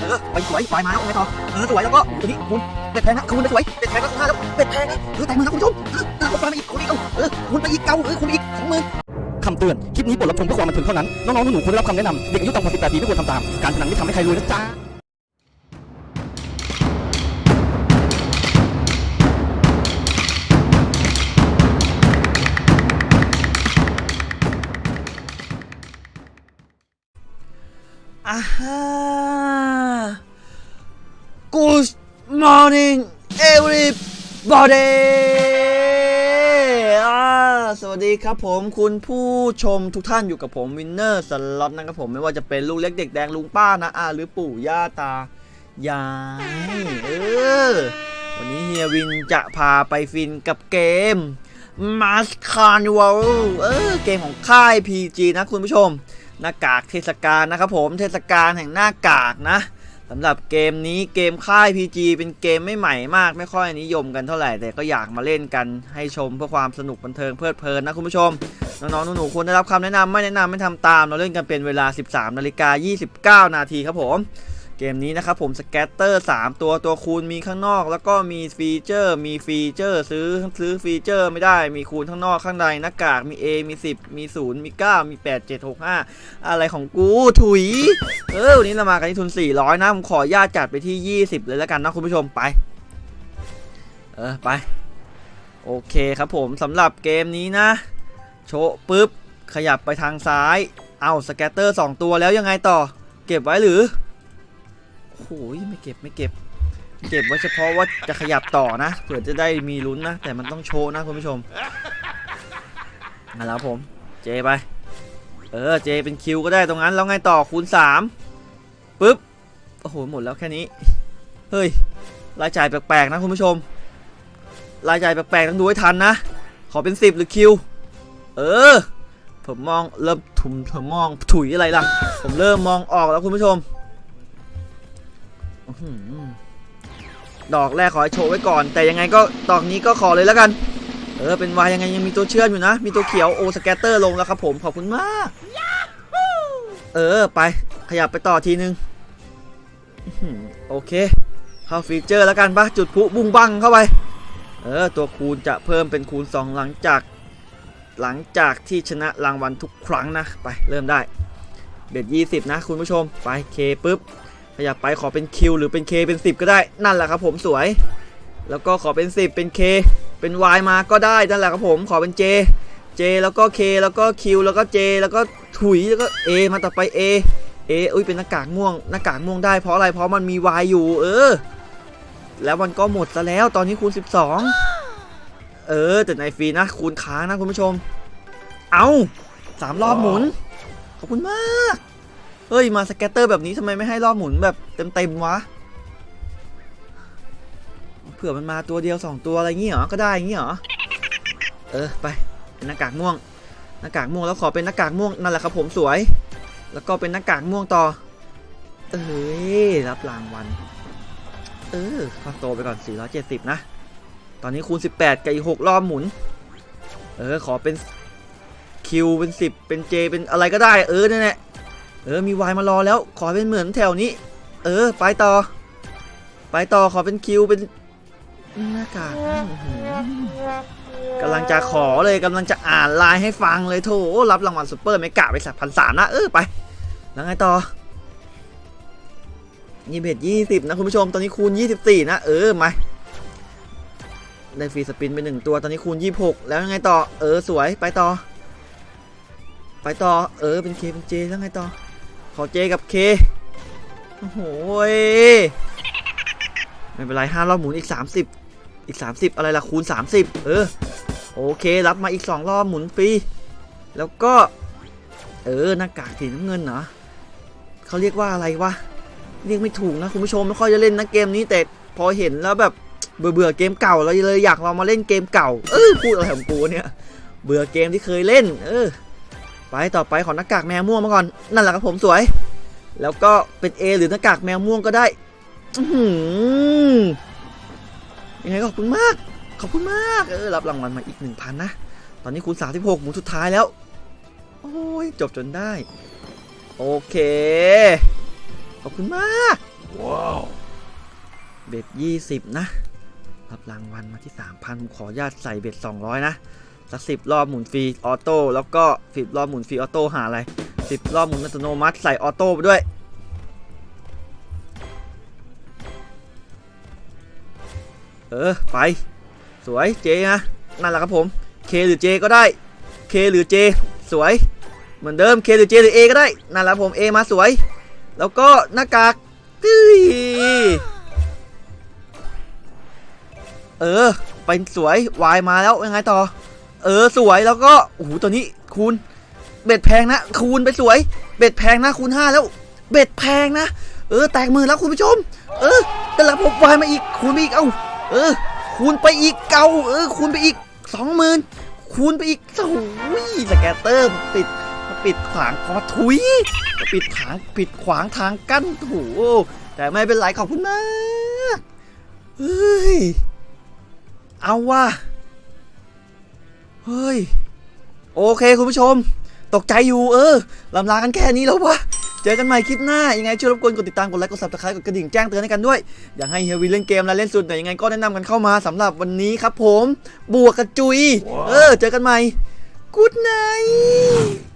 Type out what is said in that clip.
เออไปสวยไปมาแล้วไงต่อเออสวยแล้วก็ตัวนี้คุณเป็ดแพงนะคุณไปสวยเป็ดแพงแล้วห้าแล้วเป็ดแพงนะเออแต่มือนะคุณผู้ชมเออคุณไปมอีกคุณอีกเอาเออคุณไปอีกเกาเออคุณอีกสองมือคำเตือน คลิปนี้บทรับชมเพื่อความบันเทิงเท่านั้น น้องๆหนูๆควรได้รับคำแนะนำเด็กอายุต่ำกว่า18ปีไม่ควรทำตาม การพนันไม่ทำให้ใครรวยนะจ๊ะ อ่าฮะ Good morning everybody อาสวัสดีครับผมคุณผู้ชมทุกท่านอยู่กับผมวินเนอร์สล็อตนะครับผมไม่ว่าจะเป็นลูกเล็กเด็กแดงลุงป้านะอาหรือปู่ย่าตายายเออวันนี้เฮียวินจะพาไปฟินกับเกม Mask Carnival เออเกมของค่าย PG นะคุณผู้ชม หน้ากากเทศกาลนะครับผมเทศกาลแห่งหน้ากากนะสำหรับเกมนี้เกมค่าย PG เป็นเกมไม่ใหม่มาก ไม่ค่อยนิยมกันเท่าไหร่ แต่ก็อยากมาเล่นกันให้ชมเพื่อความสนุกบันเทิงเพลิดเพลินนะคุณผู้ชม น้องๆหนูๆควรได้รับคำแนะนำไม่แนะนำไม่ทำตาม เราเล่นกันเป็นเวลา 13นาฬิกา29 นาทีครับผม เกมนี้นะครับผม scatter 3ตัวตัวคูณมีข้างนอก แล้วก็มี feature มี feature ซื้อซื้อฟีเจอร์ไม่ได้มีคูณข้างนอกข้างในหน้ากากมี A มี 10 มี 0 มี 9 มี 8 7 6 5 อะไรของกูถุย เออวันนี้เรามากันที่ทุน 400 นะ ผมขออนุญาตจัดไปที่ 20 เลยแล้วกันนะคุณผู้ชมไป เออไป โอเคครับผมสำหรับเกมนี้นะ โชะปุ๊บ ขยับไปทางซ้าย เอาสแกตเตอร์ 2 ตัวแล้วยังไงต่อ เก็บไว้หรือ โอ้ยไม่เก็บไม่เก็บ เก็บไว้เฉพาะว่าจะขยับต่อนะเผื่อจะได้มีลุ้นนะ แต่มันต้องโชว์นะคุณผู้ชมมาแล้วผม เจไป เออเจเป็นคิวก็ได้ตรงนั้นแล้วไงต่อคูณ3ปุ๊บโอ้โหหมดแล้วแค่นี้ เฮ้ยรายจ่ายแปลกๆนะคุณผู้ชม รายจ่ายแปลกๆต้องดูให้ทันนะ ขอเป็น 10 หรือคิว เออ ผมมองเริ่มถุมผมมองถุยอะไรล่ะ ผมเริ่มมองออกแล้วคุณผู้ชม ดอกแรกขอให้โชว์ไว้ก่อน แต่ยังไงก็ดอกนี้ก็ขอเลยแล้วกัน เออ เป็นวายยังไงยังมีตัวเชื่อมอยู่นะ มีตัวเขียวโอสแกตเตอร์ลงแล้วครับผม ขอบคุณมาก เออ ไป ขยับไปต่อทีนึงอื้อหือโอเค เข้าฟีเจอร์แล้วกันปะจุดพลุบุ้งบังเข้าไป เออ ตัวคูณจะเพิ่มเป็นคูณ 2 หลังจาก หลังจากที่ชนะรางวัลทุกครั้งนะ ไป เริ่มได้ เบ็ด20 นะ คุณผู้ชม ไปเคปุ๊บ ขยับไปขอเป็น Q หรือเป็น K เป็น 10 ก็ได้นั่นแหละครับผมสวย แล้วก็ขอเป็น 10 เป็น K เป็น Y มาก็ได้นั่นแหละครับผมขอเป็น J J แล้วก็ K แล้วก็ Q แล้วก็ J แล้วก็ถุยแล้วก็ A มาต่อไป A A อุ้ยเป็นหน้ากากม่วงหน้ากากม่วงได้เพราะอะไรเพราะมันมี Y อยู่ เออ แล้วมันก็หมดซะแล้วตอนนี้คูณ 12 เออแต่ในฟรีนะคูณค้างนะคุณผู้ชม เอาสามรอบหมุน ขอบคุณมาก เฮ้ย มาสแกตเตอร์แบบนี้ทำไมไม่ให้รอบหมุนแบบเต็มๆวะ เผื่อมันมาตัวเดียว2ตัวอะไรงี้เหรอ ก็ได้งี้เหรอ เออ ไปเป็นหน้ากากม่วง หน้ากากม่วงแล้วขอเป็นหน้ากากม่วงนั่นแหละครับผมสวย แล้วก็เป็นหน้ากากม่วงต่อ เอ้ย รับรางวัล เออข้าโตไปก่อน 470 นะ ตอนนี้คูณ 18 กับอีก 6 รอบหมุน เออ ขอเป็น Q เป็น 10 เป็น J เป็นอะไรก็ได้ เออนั่นแหละ เออมีวายมารอแล้ว ขอเป็นเหมือนแถวนี้ เออ ไปต่อ ไปต่อขอเป็นคิวเป็นหน้ากากกำลังจะขอเลยกำลังจะอ่านไลน์ให้ฟังเลยโถรับรางวัลซูเปอร์เมกะไปสักพันสามนะเออไป แล้วไงต่อยี่สิบยี่สิบนะคุณผู้ชมตอนนี้คูณยี่สิบสี่นะเออมาได้ฟรีสปินไปหนึ่งตัวตอนนี้คูณยี่หกแล้วยังไงต่อ เออสวยไปต่อ ไปต่อ เออเป็นเคเป็นเจแล้วไงต่อ ขอเจกับเคโอ้โหยไม่เป็นไรห้ารอบหมุนอีก 30 อีก 30 อะไรล่ะคูณ 30 เออ โอเค รับมาอีก 2 รอบหมุนฟรี แล้วก็ เออ หน้ากากสีน้ำเงินเหรอเขาเรียกว่าอะไรวะ เรียกไม่ถูกนะ คุณผู้ชมไม่ค่อยจะเล่นนะเกมนี้แต่พอเห็นแล้วแบบเบื่อเบื่อเกมเก่าเราเลยอยากลองมาเล่นเกมเก่า เออพูดอะไรของกูเนี่ย เบื่อเกมที่เคยเล่น เออ ไปต่อไปขอหน้ากากแมวม่วงมาก่อน นั่นแหละครับผมสวย แล้วก็เป็น A หรือหน้ากากแมวม่วงก็ได้อื้อหือยังไงก็ขอบคุณมาก ขอบคุณมาก เออ รับรางวัลมาอีก1,000นะ ตอนนี้คูณ36หมุนสุดท้ายแล้ว โอ้ย จบจนได้ โอเคขอบคุณมาก ว้าว bet ยี่สิบนะ รับรางวัลมาที่สามพันขออนุญาตใส่ bet สองร้อยนะ สักสิบรอบหมุนฟรี auto แล้วก็สิบรอบหมุนฟรี auto หาอะไรสิบรอบหมุนอัตโนมัติใส่ auto ไปด้วยเออไป สวยเจนะนั่นแหละครับผม K หรือ J ก็ได้ K หรือ J สวย เหมือนเดิม K หรือ J หรือ A ก็ได้นั่นแหละผม A มาสวย แล้วก็หน้ากากตึ้ยเออ เป็นสวยมาแล้วยังไงต่อ เออสวยแล้วก็โอ้โหตัวนี้คูณเบ็ดแพงนะ คูณไปสวย เบ็ดแพงนะคูณ5แล้ว เบ็ดแพงนะ เออแตกมือแล้วคุณผู้ชม เออแต่ละผม Y มาอีกคูณไปอีกเอ้าเออ คูณไปอีกเกาเออ คูณไปอีกสองหมื่นคูณไปอีกโอ้ยสแกตเตอร์มันปิดมันปิดขวางคอทุยมันปิดขางปิดขวางทางกั้นโถูแต่ไม่เป็นไรขอบคุณมากเฮ้ยเอาว่ะ เฮ้ย โอเคคุณผู้ชม ตกใจอยู่เออลำลากันแค่นี้แล้ววะเจอกันใหม่คลิปหน้า ยังไงช่วยรบกวนกดติดตาม กดไลค์ กด subscribe กดกระดิ่งแจ้งเตือนให้กันด้วย อยากให้เฮียวินเล่นเกมและเล่นสุดแต่ยังไงก็แนะนำกันเข้ามาสำหรับวันนี้ครับผม บวกกระจุย เออ เจอกันใหม่ good night